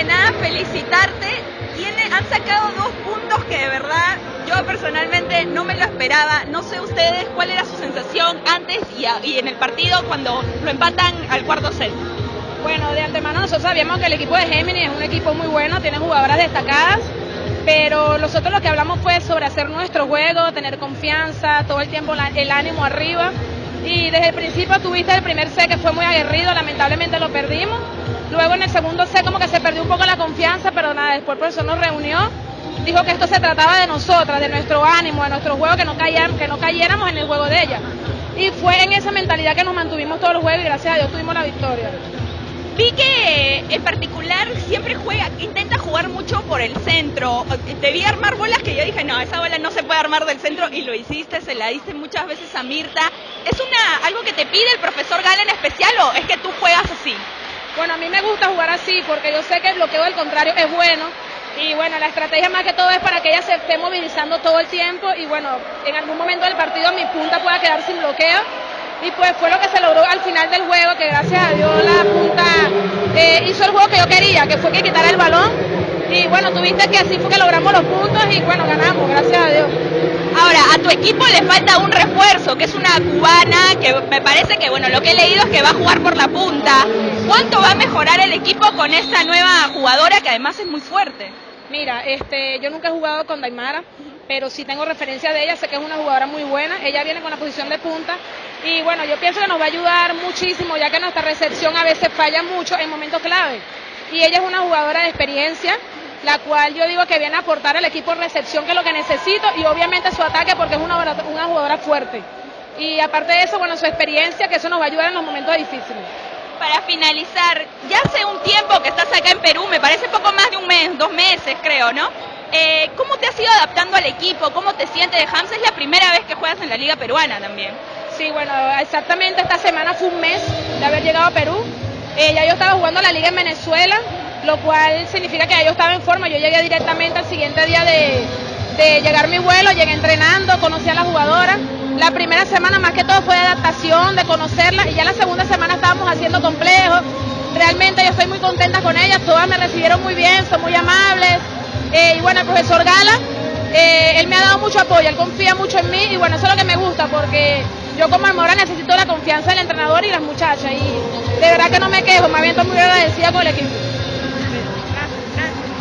que nada felicitarte. Tiene, han sacado dos puntos que de verdad yo personalmente no me lo esperaba. No sé ustedes cuál era su sensación antes y, a- y en el partido cuando lo empatan al cuarto set. Bueno, de antemano nosotros sabíamos que el equipo de Géminis es un equipo muy bueno, tiene jugadoras destacadas, pero nosotros lo que hablamos fue sobre hacer nuestro juego, tener confianza, todo el tiempo la- el ánimo arriba. Y desde el principio tuviste el primer set que fue muy aguerrido, lamentablemente lo perdimos. Luego en el segundo set como que se perdió un poco la confianza, pero nada, después el profesor nos reunió, dijo que esto se trataba de nosotras, de nuestro ánimo, de nuestro juego, que no, cayéramos, que no cayéramos en el juego de ella. Y fue en esa mentalidad que nos mantuvimos todo el juego y gracias a Dios tuvimos la victoria. Vi que en particular siempre juega, intenta jugar mucho por el centro. Vi armar bolas que yo dije, no, esa bola no se puede armar del centro y lo hiciste, se la diste muchas veces a Mirta. ¿Es una algo que te pide el profesor Gala en especial o es que tú juegas así? Bueno, a mí me gusta jugar así porque yo sé que el bloqueo del contrario es bueno. Y bueno, la estrategia más que todo es para que ella se esté movilizando todo el tiempo y bueno, en algún momento del partido mi punta pueda quedar sin bloqueo. Y pues fue lo que se logró al final del juego, que gracias a Dios la punta eh, hizo el juego que yo quería, que fue que quitara el balón. Y bueno, tuviste que así fue que logramos los puntos y bueno, ganamos, gracias a Dios. Ahora, a tu equipo le falta un refuerzo, que es una cubana, que me parece que, bueno, lo que he leído es que va a jugar por la punta. ¿Cuánto va a mejorar el equipo con esta nueva jugadora que además es muy fuerte? Mira, este, yo nunca he jugado con Daimara, pero sí tengo referencia de ella, sé que es una jugadora muy buena, ella viene con la posición de punta y bueno, yo pienso que nos va a ayudar muchísimo ya que nuestra recepción a veces falla mucho en momentos clave. Y ella es una jugadora de experiencia, la cual yo digo que viene a aportar al equipo recepción, que es lo que necesito, y obviamente su ataque porque es una, una jugadora fuerte. Y aparte de eso, bueno, su experiencia, que eso nos va a ayudar en los momentos difíciles. Para finalizar, ya hace un tiempo que estás acá en Perú, me parece poco más de un mes, dos meses creo, ¿no? Eh, ¿Cómo te has ido adaptando al equipo? ¿Cómo te sientes de Hams? Es la primera vez que juegas en la Liga Peruana también. Sí, bueno, exactamente esta semana fue un mes de haber llegado a Perú. Eh, ya yo estaba jugando la liga en Venezuela, lo cual significa que yo estaba en forma. Yo llegué directamente al siguiente día de, de llegar mi vuelo, llegué entrenando, conocí a la jugadora. La primera semana más que todo fue de adaptación, de conocerla, y ya la segunda semana estábamos haciendo complejos. Realmente yo estoy muy contenta con ellas, todas me recibieron muy bien, son muy amables. Eh, y bueno, el profesor Gala, eh, él me ha dado mucho apoyo, él confía mucho en mí y bueno, eso es lo que me gusta porque yo como Almora necesito la confianza del entrenador y las muchachas y de verdad que no me quejo, más bien estoy muy agradecida con el equipo.